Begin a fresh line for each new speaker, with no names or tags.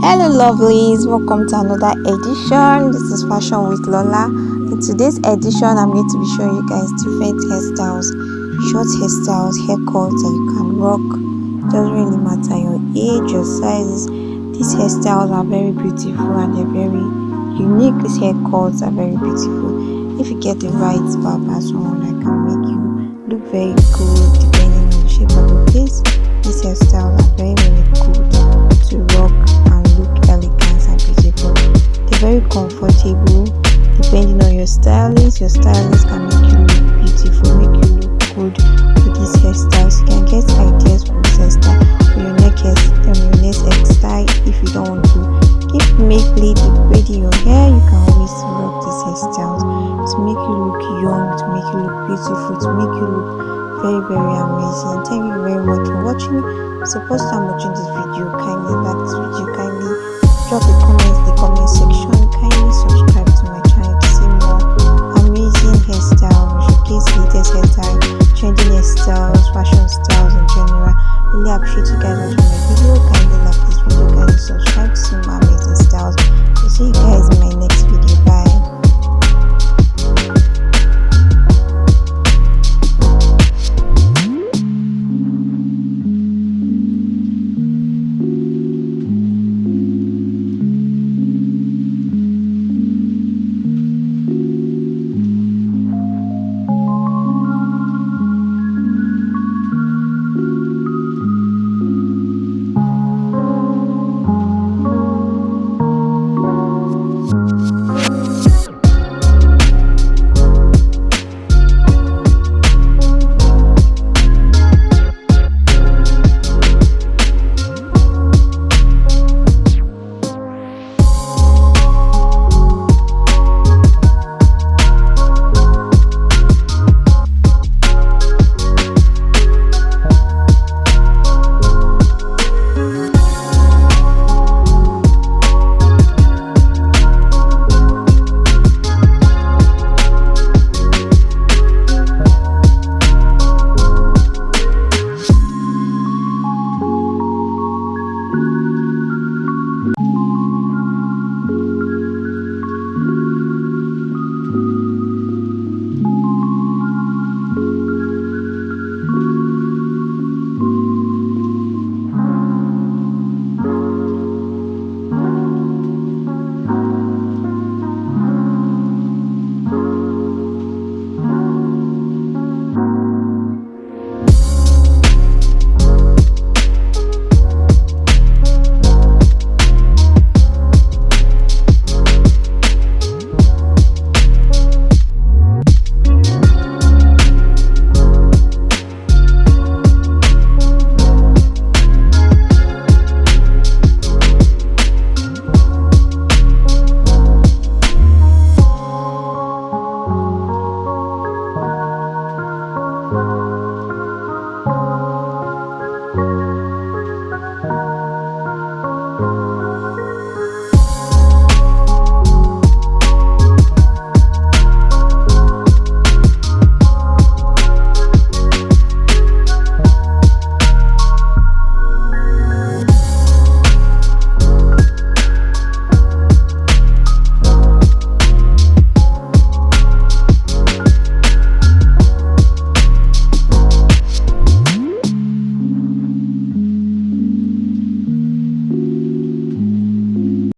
hello lovelies. Welcome to another edition. This is fashion with lola. In today's edition i'm going to be showing you guys different hairstyles short hairstyles haircuts that you can rock. Doesn't really matter your age your sizes. These hairstyles are very beautiful and they're very unique. These haircuts are very beautiful. If you get the right barber someone that can make you look very good depending on the shape of your face. These hairstyles are very very good to rock your stylist can make you look beautiful make you look good with these hairstyles you can get ideas from this hairstyle for your neck hair um, your next hairstyle if you don't want to. Keep make lady braiding your hair. You can always rock these hairstyles to make you look young to make you look beautiful to make you look very very amazing. Thank you very much for watching. So first time watching this video kindly like this video gets their time, changing their styles, fashion styles in general, really appreciate you guys watching my video, kindly like this video, kindly subscribe